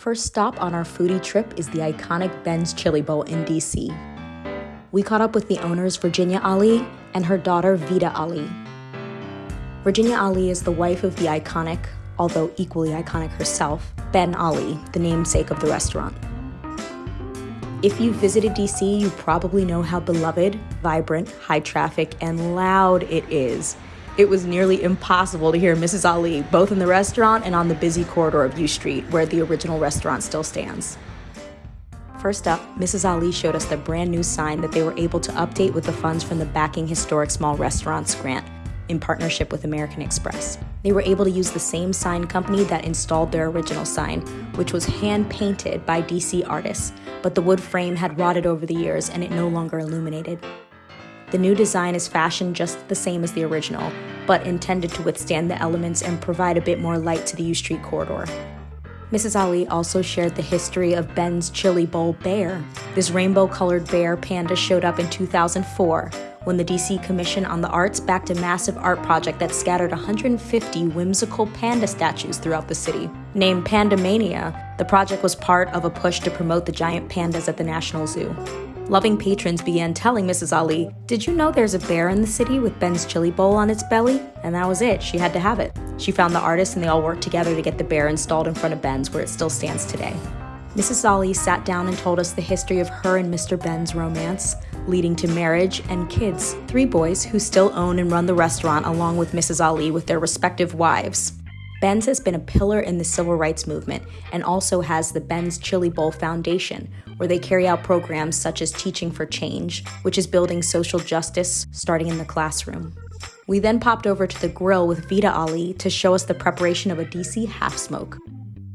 First stop on our foodie trip is the iconic Ben's Chili Bowl in DC. We caught up with the owners Virginia Ali and her daughter Vida Ali. Virginia Ali is the wife of the iconic, although equally iconic herself, Ben Ali, the namesake of the restaurant. If you've visited DC, you probably know how beloved, vibrant, high traffic, and loud it is. It was nearly impossible to hear Mrs. Ali both in the restaurant and on the busy corridor of U Street, where the original restaurant still stands. First up, Mrs. Ali showed us the brand new sign that they were able to update with the funds from the Backing Historic Small Restaurants grant in partnership with American Express. They were able to use the same sign company that installed their original sign, which was hand painted by DC artists, but the wood frame had rotted over the years and it no longer illuminated. The new design is fashioned just the same as the original, but intended to withstand the elements and provide a bit more light to the U Street corridor. Mrs. Ali also shared the history of Ben's Chili Bowl bear. This rainbow colored bear panda showed up in 2004 when the DC Commission on the Arts backed a massive art project that scattered 150 whimsical panda statues throughout the city. Named Pandamania, the project was part of a push to promote the giant pandas at the National Zoo. Loving patrons began telling Mrs. Ali, Did you know there's a bear in the city with Ben's chili bowl on its belly? And that was it, she had to have it. She found the artist and they all worked together to get the bear installed in front of Ben's where it still stands today. Mrs. Ali sat down and told us the history of her and Mr. Ben's romance, leading to marriage and kids, three boys who still own and run the restaurant along with Mrs. Ali with their respective wives. Ben's has been a pillar in the civil rights movement and also has the Ben's Chili Bowl Foundation, where they carry out programs such as Teaching for Change, which is building social justice starting in the classroom. We then popped over to the grill with Vida Ali to show us the preparation of a DC half smoke.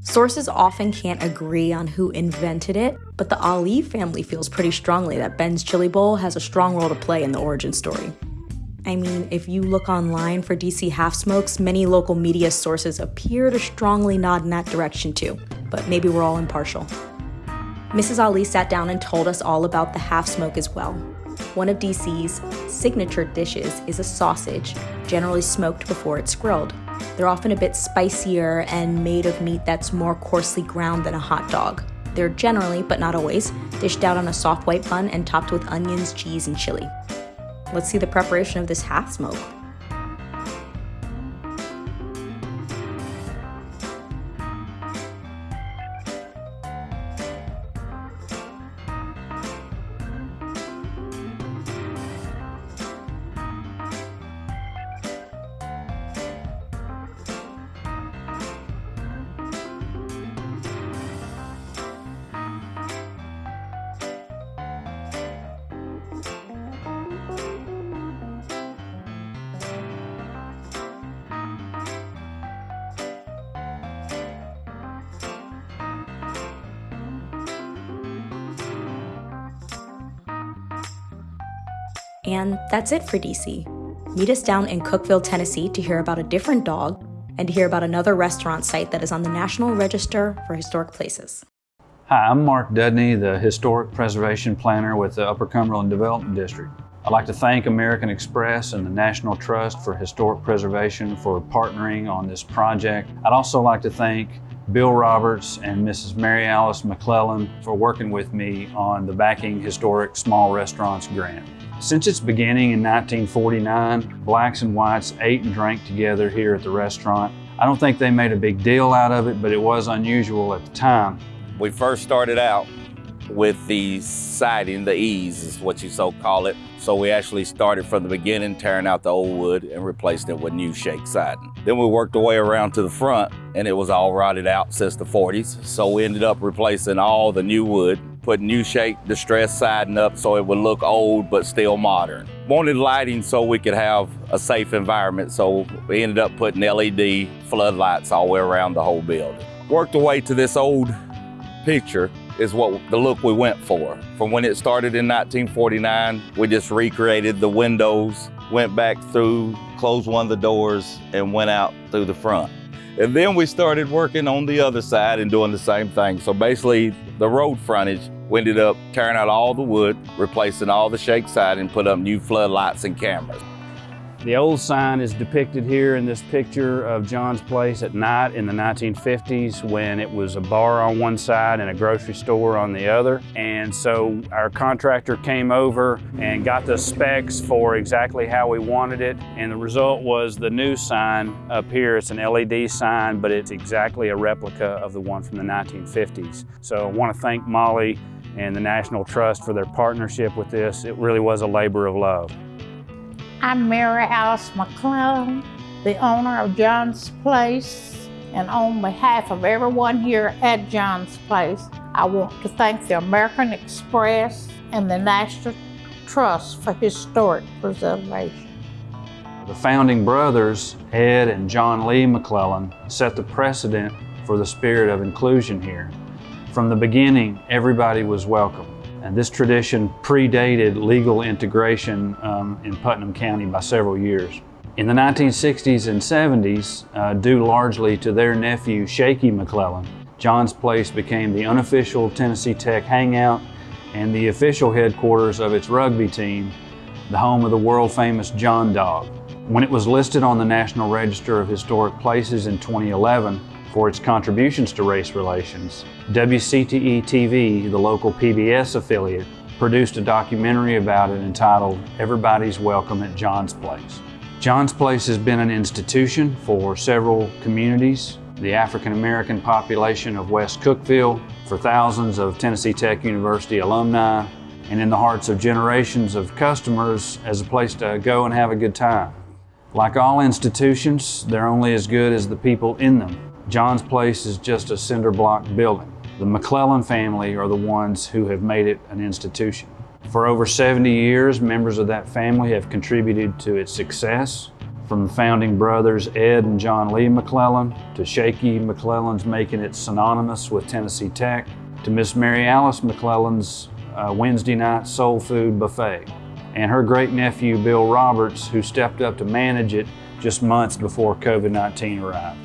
Sources often can't agree on who invented it, but the Ali family feels pretty strongly that Ben's Chili Bowl has a strong role to play in the origin story. I mean, if you look online for DC half smokes, many local media sources appear to strongly nod in that direction too, but maybe we're all impartial. Mrs. Ali sat down and told us all about the half smoke as well. One of DC's signature dishes is a sausage, generally smoked before it's grilled. They're often a bit spicier and made of meat that's more coarsely ground than a hot dog. They're generally, but not always, dished out on a soft white bun and topped with onions, cheese, and chili. Let's see the preparation of this half smoke. And that's it for DC. Meet us down in Cookeville, Tennessee to hear about a different dog and to hear about another restaurant site that is on the National Register for Historic Places. Hi, I'm Mark Dudney, the Historic Preservation Planner with the Upper Cumberland Development District. I'd like to thank American Express and the National Trust for Historic Preservation for partnering on this project. I'd also like to thank Bill Roberts and Mrs. Mary Alice McClellan for working with me on the Backing Historic Small Restaurants Grant. Since its beginning in 1949, blacks and whites ate and drank together here at the restaurant. I don't think they made a big deal out of it, but it was unusual at the time. We first started out with the siding, the eaves is what you so call it. So we actually started from the beginning, tearing out the old wood and replacing it with new shake siding. Then we worked our way around to the front and it was all rotted out since the 40s. So we ended up replacing all the new wood put new shake distress siding up so it would look old but still modern. Wanted lighting so we could have a safe environment, so we ended up putting LED floodlights all the way around the whole building. Worked our way to this old picture is what the look we went for. From when it started in 1949, we just recreated the windows, went back through, closed one of the doors, and went out through the front. And then we started working on the other side and doing the same thing. So basically the road frontage, we ended up tearing out all the wood, replacing all the shake side and put up new floodlights and cameras. The old sign is depicted here in this picture of John's Place at night in the 1950s when it was a bar on one side and a grocery store on the other. And so our contractor came over and got the specs for exactly how we wanted it. And the result was the new sign up here. It's an LED sign, but it's exactly a replica of the one from the 1950s. So I want to thank Molly and the National Trust for their partnership with this. It really was a labor of love. I'm Mary Alice McClellan, the owner of John's Place, and on behalf of everyone here at John's Place, I want to thank the American Express and the National Trust for Historic Preservation. The founding brothers, Ed and John Lee McClellan, set the precedent for the spirit of inclusion here. From the beginning, everybody was welcome. And this tradition predated legal integration um, in Putnam County by several years. In the 1960s and 70s, uh, due largely to their nephew, Shaky McClellan, John's Place became the unofficial Tennessee Tech hangout and the official headquarters of its rugby team, the home of the world famous John Dog. When it was listed on the National Register of Historic Places in 2011, for its contributions to race relations, WCTE TV, the local PBS affiliate, produced a documentary about it entitled Everybody's Welcome at John's Place. John's Place has been an institution for several communities, the African American population of West Cookeville, for thousands of Tennessee Tech University alumni, and in the hearts of generations of customers as a place to go and have a good time. Like all institutions, they're only as good as the people in them. John's Place is just a cinder block building. The McClellan family are the ones who have made it an institution. For over 70 years, members of that family have contributed to its success, from founding brothers Ed and John Lee McClellan, to Shaky McClellan's making it synonymous with Tennessee Tech, to Miss Mary Alice McClellan's uh, Wednesday night soul food buffet, and her great nephew Bill Roberts, who stepped up to manage it just months before COVID-19 arrived.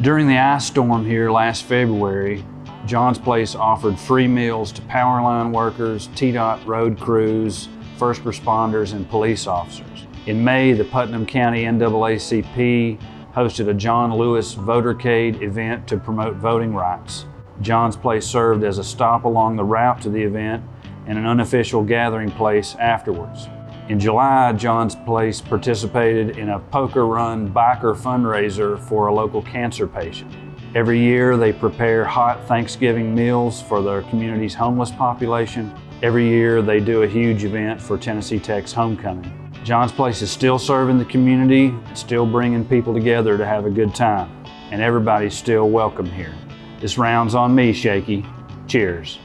During the ice storm here last February, John's Place offered free meals to power line workers, TDOT road crews, first responders, and police officers. In May, the Putnam County NAACP hosted a John Lewis Votercade event to promote voting rights. John's Place served as a stop along the route to the event and an unofficial gathering place afterwards. In July, John's Place participated in a poker run biker fundraiser for a local cancer patient. Every year, they prepare hot Thanksgiving meals for their community's homeless population. Every year, they do a huge event for Tennessee Tech's homecoming. John's Place is still serving the community, still bringing people together to have a good time, and everybody's still welcome here. This round's on me, Shaky. Cheers.